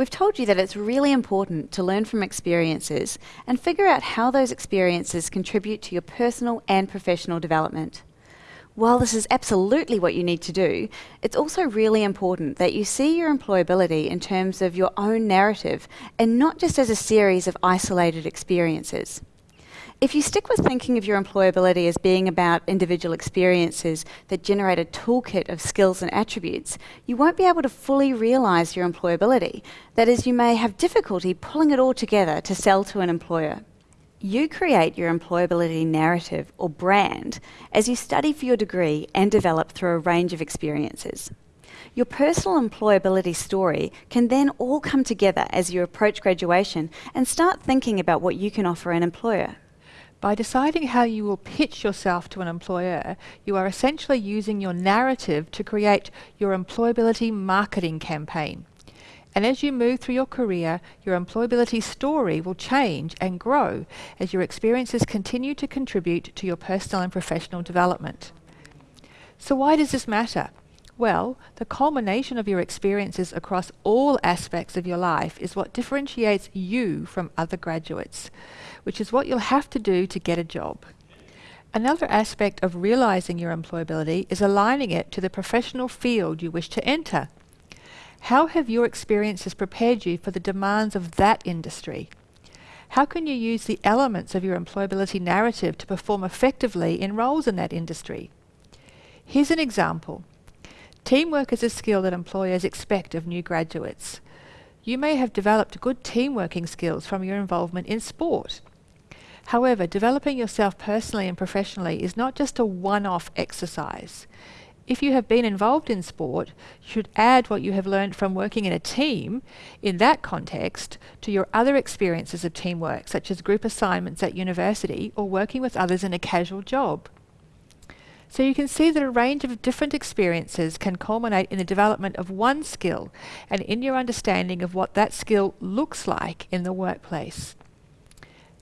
We've told you that it's really important to learn from experiences and figure out how those experiences contribute to your personal and professional development. While this is absolutely what you need to do, it's also really important that you see your employability in terms of your own narrative and not just as a series of isolated experiences. If you stick with thinking of your employability as being about individual experiences that generate a toolkit of skills and attributes, you won't be able to fully realise your employability. That is, you may have difficulty pulling it all together to sell to an employer. You create your employability narrative or brand as you study for your degree and develop through a range of experiences. Your personal employability story can then all come together as you approach graduation and start thinking about what you can offer an employer. By deciding how you will pitch yourself to an employer, you are essentially using your narrative to create your employability marketing campaign. And as you move through your career, your employability story will change and grow as your experiences continue to contribute to your personal and professional development. So why does this matter? Well, the culmination of your experiences across all aspects of your life is what differentiates you from other graduates, which is what you'll have to do to get a job. Another aspect of realizing your employability is aligning it to the professional field you wish to enter. How have your experiences prepared you for the demands of that industry? How can you use the elements of your employability narrative to perform effectively in roles in that industry? Here's an example. Teamwork is a skill that employers expect of new graduates. You may have developed good teamworking skills from your involvement in sport. However, developing yourself personally and professionally is not just a one-off exercise. If you have been involved in sport, you should add what you have learned from working in a team in that context to your other experiences of teamwork, such as group assignments at university or working with others in a casual job. So you can see that a range of different experiences can culminate in the development of one skill and in your understanding of what that skill looks like in the workplace.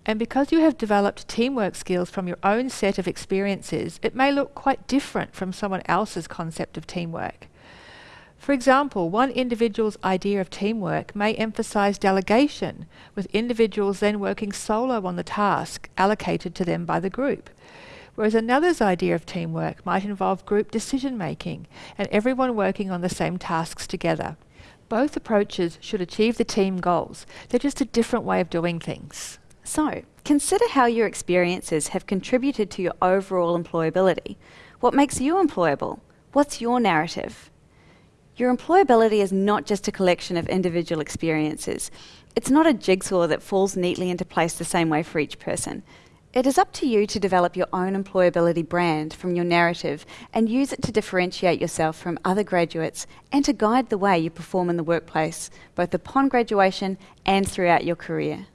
And because you have developed teamwork skills from your own set of experiences, it may look quite different from someone else's concept of teamwork. For example, one individual's idea of teamwork may emphasize delegation, with individuals then working solo on the task allocated to them by the group whereas another's idea of teamwork might involve group decision making and everyone working on the same tasks together. Both approaches should achieve the team goals. They're just a different way of doing things. So, consider how your experiences have contributed to your overall employability. What makes you employable? What's your narrative? Your employability is not just a collection of individual experiences. It's not a jigsaw that falls neatly into place the same way for each person. It is up to you to develop your own employability brand from your narrative and use it to differentiate yourself from other graduates and to guide the way you perform in the workplace, both upon graduation and throughout your career.